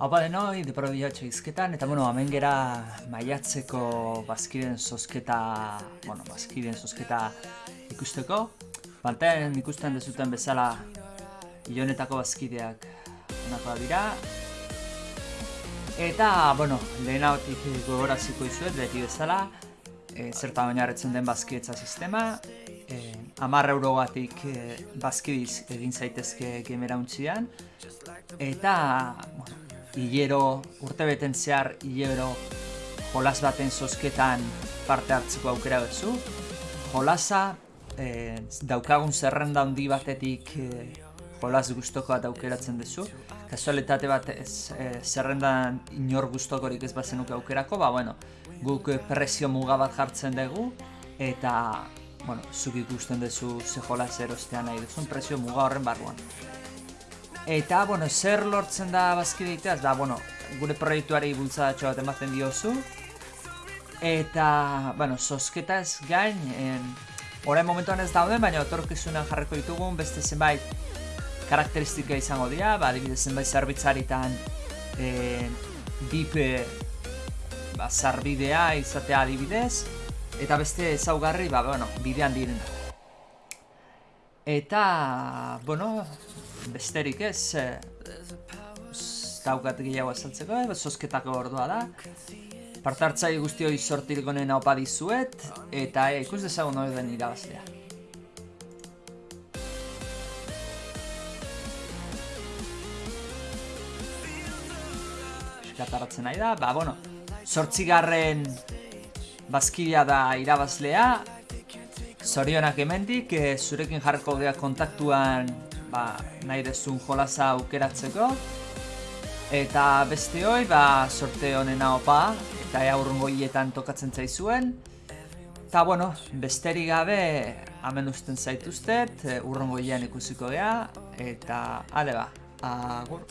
Haupa denoi, deparo diatxo izketan, eta bueno, hemen gera maiatzeko bazkiden sosketa, bueno, bazkiden sosketa ikusteko. Pantaen ikusten dezuten bezala ilonetako bazkideak onako dira. Eta, bueno, lehena batik gogoraziko izuet, beti bezala, e, zertan oinarretzen den bazkidetza sistema. E, Amar eurogatik e, bazkidiz egin zaitezke gemera untzian. Eta, hilero, urte beten zehar hilero jolas baten zozketan parte hartzeko aukera betzu. Jolasa e, daukagun zerrenda handi batetik e, jolas guztoko bat aukeratzen duzu. Kasualitate bat ez, e, zerrendan inor guztokorik ez bazenuke aukerako, ba bueno, guk presio muga bat jartzen dugu eta bueno, zuk ikusten duzu ze jolas erostean nahi duzun presio muga horren barruan. Eta, bueno, zer lortzen da bazkide da, bueno, gure proiektuari bultzadatxo bat ematen diozu. Eta, bueno, sosketa ez gain, en, orain momentuan ez daude, baina otorkizunan jarriko ditugun beste zenbait karakteristika izango dira, ba, adibidez zenbait zerbitzaritan e, dip ba, zarbidea izatea adibidez, eta beste ezaugarri, ba, bueno, bidean direna. Eta, bueno, besterik ez, e, daukat gehiago azaltzeko, sosketako ordua da. Partartzai guzti hori sortirik honen opa dizuet, eta e, ikus dezagun hori den irabazlea. Eskataratzen nahi da, ba, bueno, sortzigarren bazkidea da irabazlea, Zorionak emendik, e, zurekin jarriko geha kontaktuan ba, nahi dezun jolaza aukeratzeko. Eta beste hoi, ba, sorte honena opa, eta ea urrungo hietan tokatzen zaizuen. Eta, bueno, besterik gabe, hemen usten zaituztet, urrungo hiean ikusiko geha, eta, ale ba, agur.